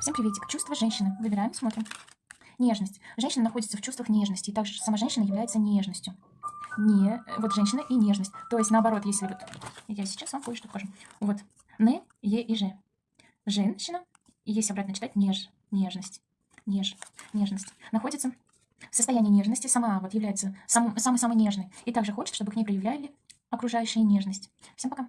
Всем приветик. Чувство женщины. Выбираем, смотрим. Нежность. Женщина находится в чувствах нежности. И также сама женщина является нежностью. Не, э, вот женщина и нежность. То есть наоборот, если вот... Я сейчас вам кое-что покажу. Вот. Не, е и же. Женщина. И если обратно читать, неж. Нежность. Неж. Нежность. Находится в состоянии нежности. Сама вот является самой-самой нежной. И также хочет, чтобы к ней проявляли окружающие нежность. Всем пока.